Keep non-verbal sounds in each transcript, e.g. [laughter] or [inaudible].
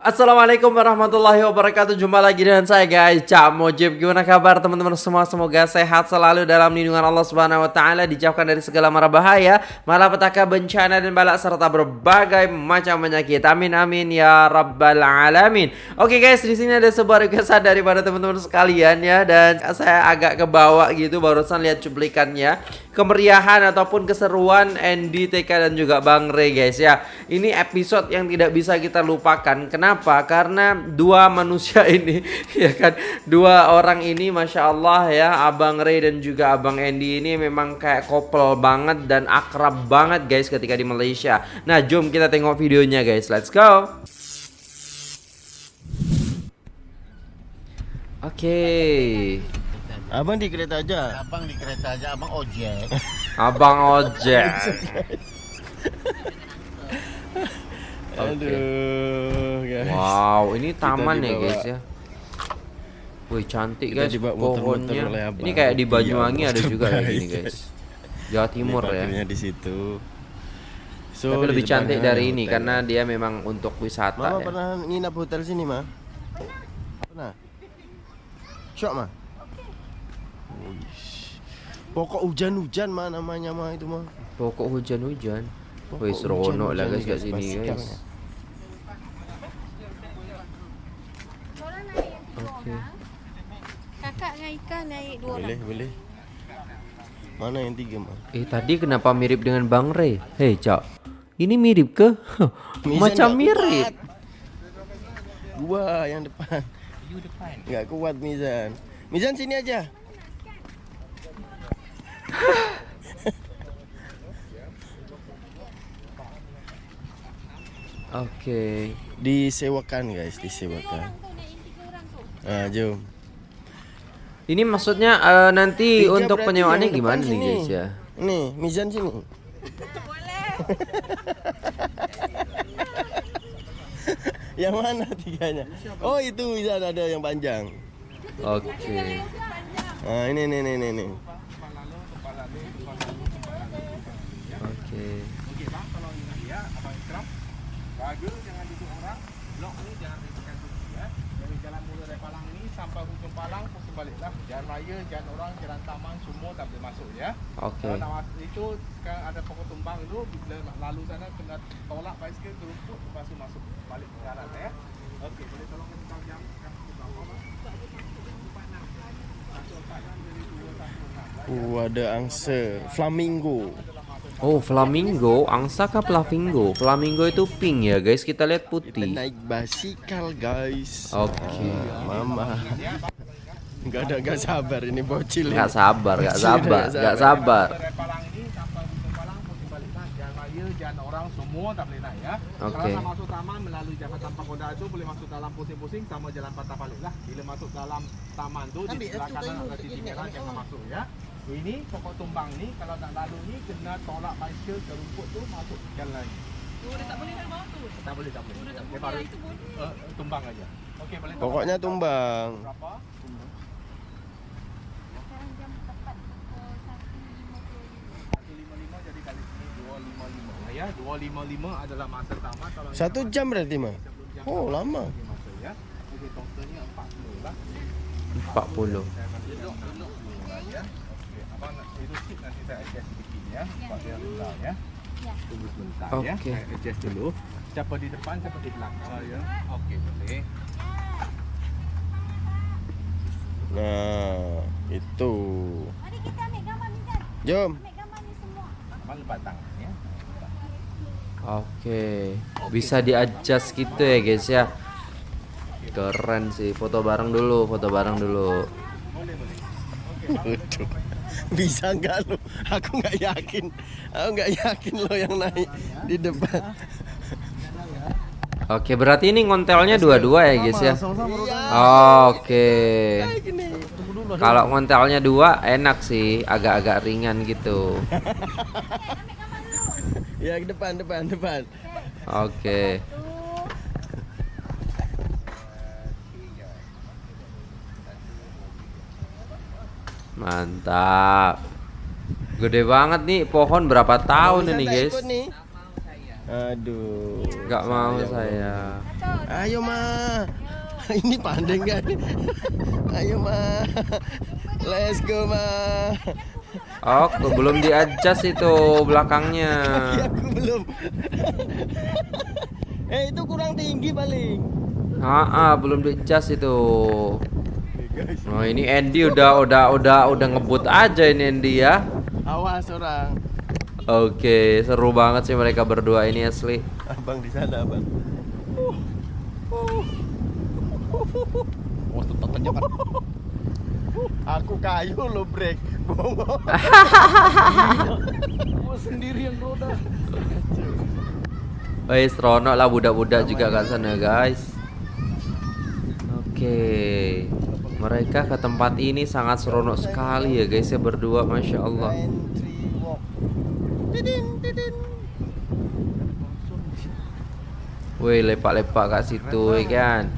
Assalamualaikum warahmatullahi wabarakatuh. Jumpa lagi dengan saya guys. Cak Mojib Gimana kabar teman-teman semua? Semoga sehat selalu dalam lindungan Allah Subhanahu Wa Taala Dijauhkan dari segala mara bahaya Malapetaka bencana dan balak Serta berbagai macam penyakit. Amin amin ya rabbal alamin. Oke guys di sini ada sebuah requestan daripada teman-teman sekalian ya. Dan saya agak kebawa gitu Barusan lihat cuplikannya. Kemeriahan ataupun keseruan Andy, TK dan juga Bang Ray guys ya. Ini episode yang tidak bisa kita lupakan. Kenapa Kenapa? Karena dua manusia [laughs] ini ya kan dua orang ini masya Allah ya Abang Ray dan juga Abang Andy ini memang kayak couple banget dan akrab banget guys ketika di Malaysia. Nah jom kita tengok videonya guys. Let's go. Oke. Okay. Abang di kereta aja. Abang di kereta aja, abang ojek. abang ojek. [laughs] Aduh, guys. Wow, ini taman ya guys ya. Wih cantik guys pohonnya. Ini kayak di Banyuwangi ada juga ya ini guys. Jawa Timur ya. di situ. So, Tapi lebih cantik dari ini hotel. karena dia memang untuk wisata Mama ya. pernah nginap hotel sini, Ma? Pernah. Syok, Ma? Pokok hujan-hujan mah namanya mah itu mah. Pokok hujan-hujan. Wih seronok lah guys kat sini guys. Okay. Kakak dengan Ika naik dua boleh, orang. Boleh, Mana yang tiga, mah? Eh, tadi kenapa mirip dengan Bang Ray? Hei, Cak. Ini mirip ke? [laughs] Macam mirip. Kuat. Gua yang depan. You depan. Enggak kuat Mizan. Mizan sini aja. [laughs] Oke. Okay. Disewakan guys, disewakan. Ah, jom. Ini maksudnya uh, nanti Tiga untuk penyewaannya gimana nih guys ya? Nih, Mizan sini. yang mana tiganya? Oh, itu Mizan ada yang panjang. Oke. Okay. Ah, ini nih nih nih nih. Bagus jangan duduk orang. Blok ni jangan riskan ya. Dari jalan mula dari Palang ni sampai hujung Palang pusing baliklah. Jalan raya, jalan orang, jalan taman semua tak boleh masuk ya. Okey. Kalau nak masuk itu sekarang ada pokok tumbang dulu bila nak lalu sana kena tolak basikal terumput lepas tu masuk balik ke jalan ya. Okey, boleh tolong kita jam bang? Uh, ada angsa flamingo. Oh, flamingo, angsa kah flamingo? Flamingo itu pink ya, guys. Kita lihat putih. Kita naik basikal, guys. Oke. Okay. Ah, mama. Enggak ada enggak sabar ini bocil. Enggak sabar, enggak sabar, enggak sabar. Jalan orang semua tak boleh naik ya. Okay. Kalau masuk taman melalui jalan tanpa koda itu boleh masuk dalam pusing-pusing sama jalan patah balik lah. Bila masuk dalam taman tu di sebelah kanan ada titik merah jangan masuk ya ini pokok tumbang ni kalau nak lalu ni kena tolak bicycle ke rumput tu masuk ke jalan lagi. Oh, dia tak boleh kan bawah tu? Tak boleh, tak boleh. Oh, dia. Baru, itu boleh. Uh, tumbang aja. Okey, boleh. Pokoknya tumbang. Berapa? Sekarang jam tepat pukul 1.55. 1.55 jadi kali 2.55. Ya, 2.55 adalah masa kalau Satu jam berarti, mah. Oh, lama. Masa, ya. Okey, totalnya 40 lah. 40. 40 apa itu nanti saya adjust sedikit ya, ya. Pak biar ya. ya. Tunggu sebentar okay. ya, saya adjust dulu. Siapa di depan, siapa di belakang. Oh, ya. Oke, okay, boleh. Nah, itu. Mari kita ambil gambar ni, Jan. Jom. Ambil gambar ni semua. Gambar lepas. Ya. Oke, okay. bisa diadjust gitu ya guys ya. Keren sih, foto bareng dulu, foto bareng dulu. Boleh, boleh. Oke. [laughs] [laughs] bisa nggak lo? Aku nggak yakin, aku nggak yakin lo yang naik di depan. [laughs] Oke, berarti ini ngontelnya dua-dua ya guys ya. Oke. Kalau ngontelnya dua enak sih, agak-agak ringan gitu. [laughs] Ya ke depan, depan, depan. Oke. Mantap. Gede banget nih pohon berapa tahun ini guys? Aduh. Nggak mau saya. Ayo ma. [laughs] Ini pandai nggak nih? [laughs] Ayo ma. Let's go ma. Oh, belum di-adjust itu belakangnya. [laughs] Ya, aku belum. eh itu kurang tinggi paling. Ah, ah, belum di-adjust itu. Oh, ini Andy udah udah udah udah ngebut aja ini Andy ya. Awas orang. Oke, seru banget sih mereka berdua ini asli. Abang di sana abang. Oh, tetap tanjak kan. Aku kayu lo break. Bongo. [laughs] Gua sendiri yang roda. Woi, seronok lah budak-budak juga kat sana, guys. Oke. Mereka ke tempat ini sangat seronok sekali ya, guys ya berdua, masya Allah. Woi, lepak-lepak kat situ, ya kan?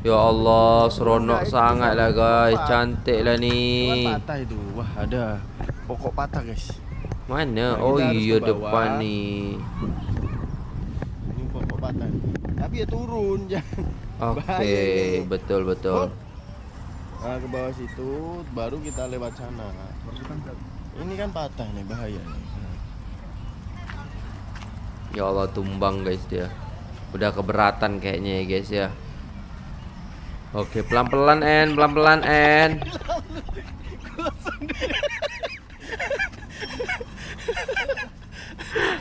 Ya Allah, seronok sangat lah, guys. Cantik lah ni. patah itu. Wah, ada pokok patah, guys. Mana? Nah, Oh iya depan nih. Ini pokok patah. Tapi ya turun [laughs] jangan. Oke, ini. Nah, ke bawah situ baru kita lewat sana. Ini kan patah nih, bahaya nih. Ya Allah tumbang guys dia. Udah keberatan kayaknya ya guys ya. Oke, pelan-pelan En, pelan-pelan En.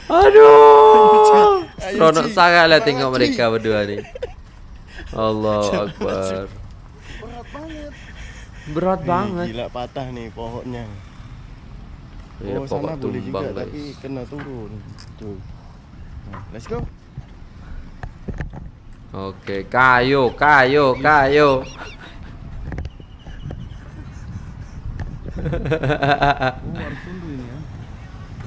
Aduh. Seronok sangat lah tengok mereka berdua nih. Allahu Akbar. Berat Ih, banget. Gila patah nih pohonnya. Ya, oh, sana boleh juga tumbang tapi guys. kena turun. Tuh. Nah, let's go. Oke, kayu, kayu, kayu.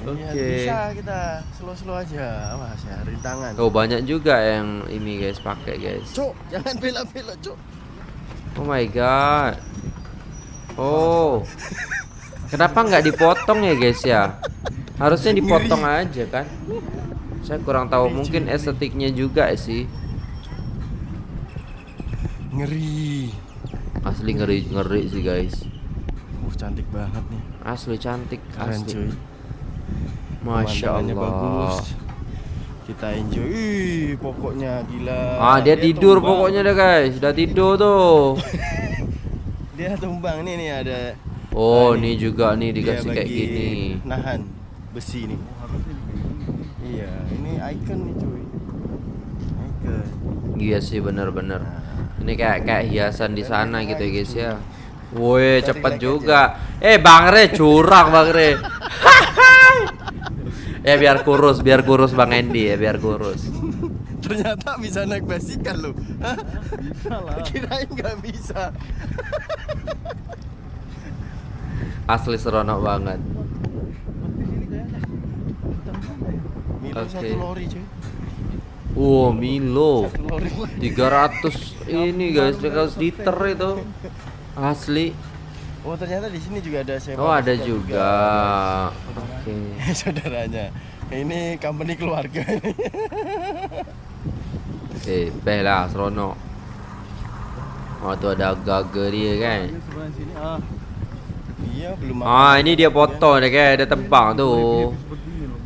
Ini Oke. bisa kita slow-slow aja. Awas ya, rintangan. Oh banyak juga yang ini guys pakai guys. Cuk, jangan belok-belok, Cuk. Oh my god. Oh. Kenapa nggak dipotong ya guys ya? Harusnya dipotong aja kan? Saya kurang tahu mungkin estetiknya juga sih. Ngeri. Asli ngeri ngeri sih guys. Uh, cantik banget nih. Asli cantik Keren, cuy. asli. Masya Allah. bagus. Kita enjoy. Ih, pokoknya gila. Ah dia tidur pokoknya deh guys. Udah tidur tuh. [laughs] Dia tumbang nih nih ada. Oh Ah, nih juga nih dikasih kayak gini. Nahan besi nih. Iya, ini icon nih cuy. Icon. Iya sih bener-bener Ini kayak kayak hiasan di sana gitu ya guys ya Woi cepet juga Eh Bang Re curang Bang Re Ya [laughs] biar kurus biar kurus Bang Andy ya biar kurus Ternyata bisa naik basikal lo. Bisa lah. [laughs] Kirain nggak bisa. [laughs] Asli seronok banget Milo Oke. cuy. Wow Milo Satu lori. 300 ini guys 300 liter itu Asli Oh ternyata di sini juga ada sewa. Oh ada juga Oke [laughs] Saudaranya. Ini company keluarga ini. Eh beh lah seronok Oh tuh ada gaga dia kan Sebelah sini ah. Belum. Ini dia potong dia kan Dia tebang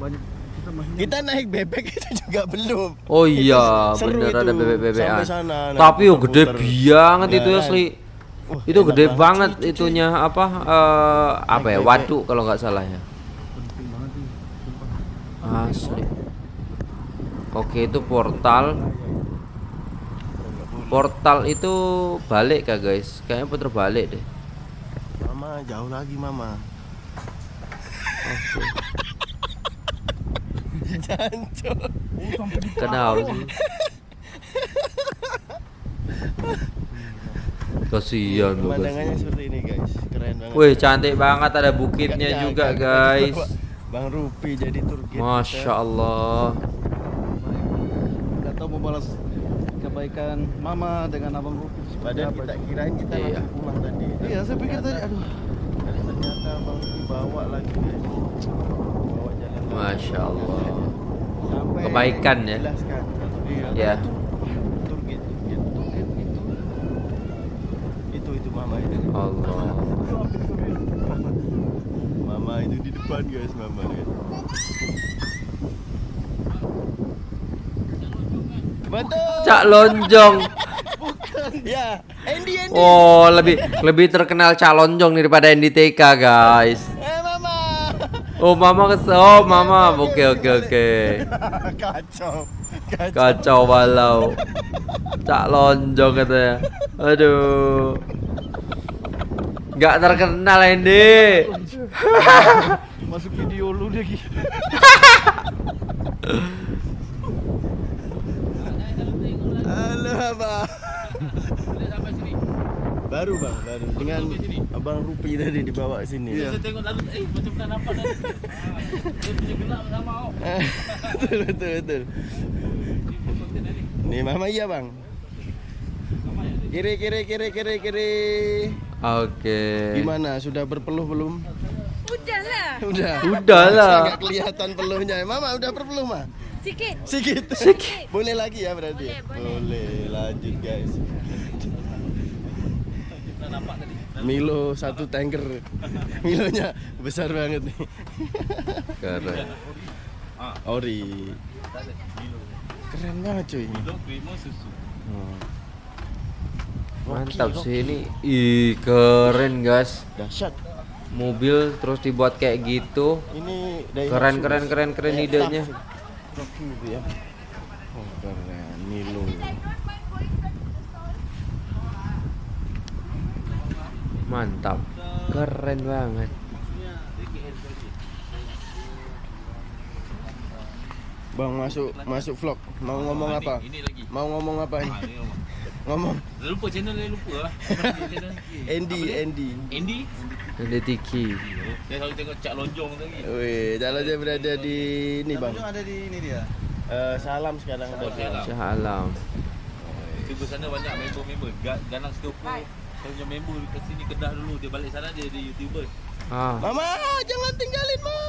banyak kita Kita naik bebek [laughs] itu juga belum. Oh iya, bener ada sana, naik Tapi yo gede Ya itu kan? asli. Wah, Itu gede banget itunya apa eh apa ya? Waduk kalau nggak salah ya. Asli. Oke, itu portal. Portal itu balik kah guys? Kayaknya puter balik deh. Mama jauh lagi mama. [laughs] Jancok. Kenapa sih? Kasihan lu Pemandangannya guys. seperti ini guys. Keren banget. Wih, cantik banget ada bukitnya juga nyangka guys. Bang Rupi jadi tour guide Masya Allah. Tahu mau balas kebaikan mama dengan abang Rupi Padahal kita kirain kita Iya. langsung pulang tadi. Iya, saya pikir tadi aduh. Tapi ternyata Bang Rupi bawa lagi. Bawa jalan lagi. Masya Allah. Sampai kebaikan ya. Jelaskan. Ya. Gitu. gitu. Itu. Itu itu mama itu. Allah. Mama itu di depan guys, mama guys. Betul. Cak Lonjong. Ya, Andy Andy. Oh, lebih lebih terkenal Cak Lonjong daripada NDTK, guys. Eh mama. Oh, Mama kes Oh, Mama. Oke, oke, oke. [laughs] Kacau. Kacau. Kacau balau. Cak Lonjong katanya. Aduh. Nggak terkenal Andy. Masuk video lu lagi. [laughs] Halo abang. Baru bang, baru dengan abang Rupi tadi dibawa sini. Saya tengok lalu eh macam tak nampak dah. Dia punya gelap sama oh. [laughs] betul betul betul. Nih mama iya bang. Kiri kiri kiri kiri kiri. Oke. Gimana? Sudah berpeluh belum? Hujan lah. Udah. Udah lah. Kelihatan peluhnya. Mama udah berpeluh mah. Sikit. Sikit. Sikit. Boleh lagi ya berarti. Boleh, boleh. Boleh. Lanjut guys. Milo satu tanker. Milonya besar banget nih. Keren. Ori. Keren banget cuy. Hmm. Mantap Rocky, sih ini. Ih, keren, guys. Dahsyat. Mobil terus dibuat kayak gitu. Ini. Keren, keren, keren, keren Kayak gitu ya. Oh, keren. Milo. Mantap. Keren banget. Bang masuk masuk vlog. Mau ngomong apa? Ini. Mau ngomong apa nih? Ah. Ngomong. [laughs] Lupa channel lupa. [laughs] Andy, Andy. Andy. Ini Tiki. Saya selalu tengok Cak Lonjong tadi. Wih, kalau dia berada di ini bang. ada di ini dia. Eh, salam sekarang. Oh, salam. Syah Alam. Tiba sana banyak member-member. Ga- Ganang Stopo. Saya punya member kat sini Kedah dulu. Dia balik sana dia jadi YouTuber. Ah, Mama, jangan tinggalin ma.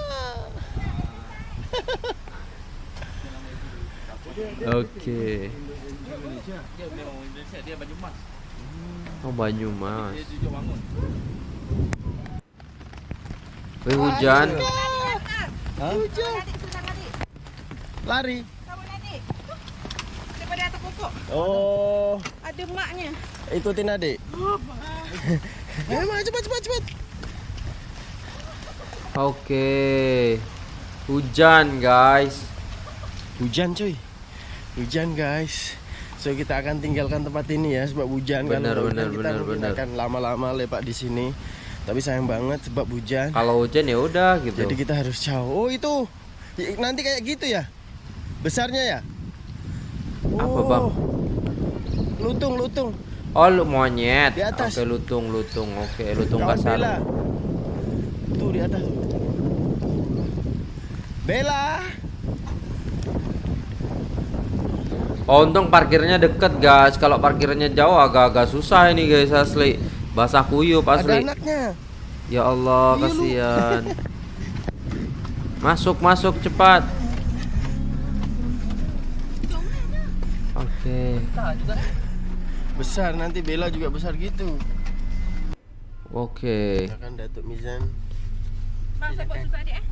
oke. Dia memang Indonesia. Dia baju emas. Oh, Banyumas. Dia jujur bangun. Wih, hujan. Hujan. Adik Lari. Kamu adik. Daripada atas pokok. Oh, Ada maknya. ikutin adik. Ayo [laughs] ma, cepat cepat cepat. Oke. Hujan, guys. Hujan cuy. Hujan guys. So kita akan tinggalkan tempat ini ya sebab hujan Benar, Kalau benar, hujan kita benar, mungkin benar. akan lama-lama lepak di sini. Tapi sayang banget sebab hujan. Kalau hujan ya udah gitu. Jadi kita harus jauh. Oh itu I- nanti kayak gitu ya? Besarnya ya? Apa, Oh. Bang? Lutung, lutung. Oh, lu monyet. Di atas. Oke, lutung, lutung. Oke, lutung Kawan kasar. Bella. Tuh di atas. tuh. Bella. Oh, untung parkirnya deket, guys. Kalau parkirnya jauh agak-agak susah ini, guys, asli. Basah kuyup Ada asli. anaknya. Ya Allah, Iya, lu. kasihan. Masuk, masuk cepat. Oke. Besar nanti Bella juga besar gitu. Oke. Akan Datuk Mizan. Eh.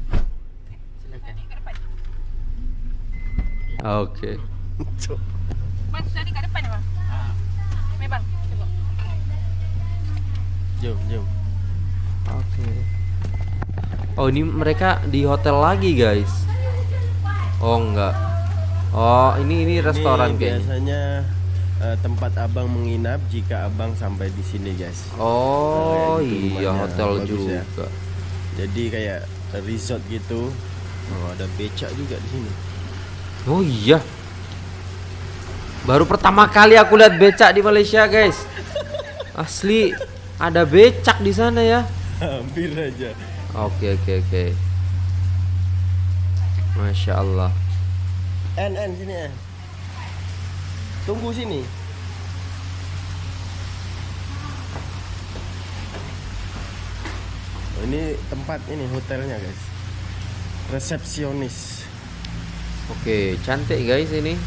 Oke. [laughs] Bang, susu adik kat depan ya bang. Mari bang. Jom, jom. Oke. Oh, ini mereka di hotel lagi, guys. Oh, enggak. Oh, ini ini restoran Ini kayaknya. biasanya eh, tempat abang menginap jika abang sampai di sini guys. Oh, Nah, iya hotel Bagus ya. juga. Jadi kayak resort gitu. Oh, ada becak juga di sini. Oh iya. Baru pertama kali aku lihat becak di Malaysia, guys. Asli ada becak di sana ya. Hampir aja. Oke, oke, oke. Masya Allah. En, en sini en. Tunggu sini. Oh, ini tempat ini hotelnya guys. Resepsionis. Oke, cantik guys ini.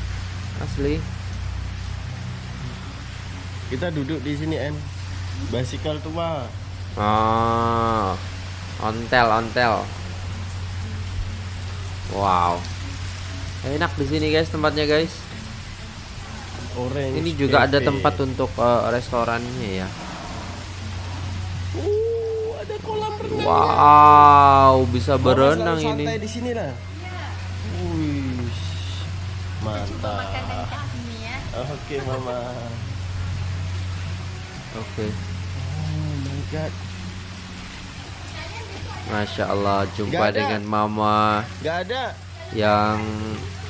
Asli. Kita duduk di sini en. Basikal tua. Oh. Ontel, ontel. Wow. Enak di sini guys tempatnya guys. Orange. Ini juga ada cafe. tempat untuk eh, restorannya ya. Uh, ada kolam renang. Wow, bisa Mama berenang ini. Santai di sini lah. Wih. Mantap. Makan kat sini ya. Oke. Oke. Oh my god. Masya Allah jumpa dengan mama Gak ada. yang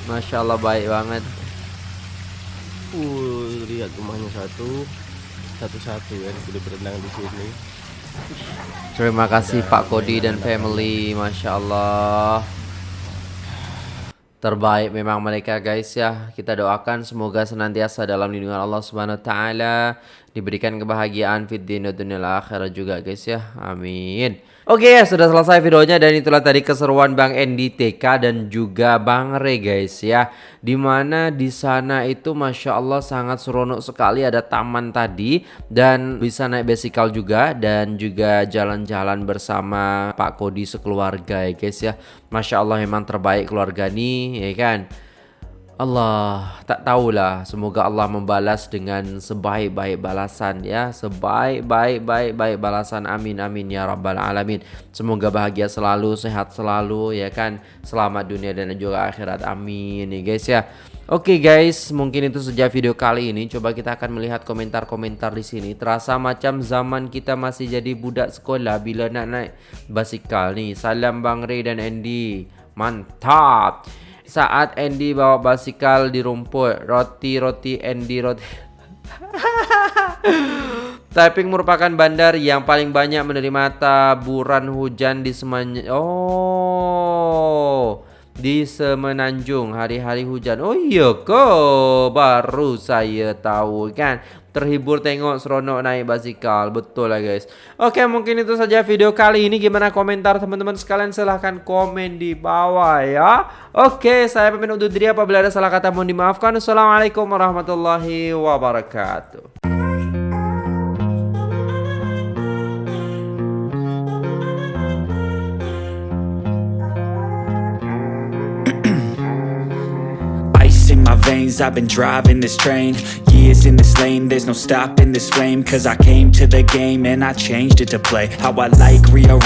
Masya Allah baik banget. Uh, lihat rumahnya satu. Satu-satu ya sudah berenang di sini. Terima kasih Pak Kodi dan family, masya Allah. Terbaik memang mereka guys ya. Kita doakan semoga senantiasa dalam lindungan Allah Subhanahu wa taala diberikan kebahagiaan wa dunyal akhirah juga guys ya. Amin. Oke ya sudah selesai videonya dan itulah tadi keseruan Bang Endi TK dan juga Bang Re guys ya. Di mana di sana itu masya Allah sangat seronok sekali ada taman tadi dan bisa naik besikal juga dan juga jalan-jalan bersama Pak Kodi sekeluarga ya guys ya. Masya Allah memang terbaik keluarga nih ya kan. Allah tak tahulah semoga Allah membalas dengan sebaik-baik balasan ya sebaik-baik baik baik balasan amin amin ya rabbal alamin semoga bahagia selalu sehat selalu ya kan selamat dunia dan juga akhirat amin ya guys ya Oke guys, mungkin itu saja video kali ini. Coba kita akan melihat komentar-komentar di sini. Terasa macam zaman kita masih jadi budak sekolah bila nak naik basikal nih. Salam Bang Ray dan Andy. Mantap. Saat Andy bawa basikal di rumput, roti-roti Andy roti. [laughs] Taiping merupakan bandar yang paling banyak menerima taburan hujan di semuanya. Oh, di Semenanjung hari-hari hujan. Oh iya ke? Baru saya tahu kan. Terhibur tengok seronok naik basikal. Betul lah guys. Oke mungkin itu saja video kali ini. Gimana komentar teman-teman sekalian? Silahkan komen di bawah ya. Oke saya pamit undur diri. Apabila ada salah kata mohon dimaafkan. Assalamualaikum warahmatullahi wabarakatuh. I've been driving this train. Years in this lane, there's no stopping this flame. Cause I came to the game and I changed it to play. How I like, rearrange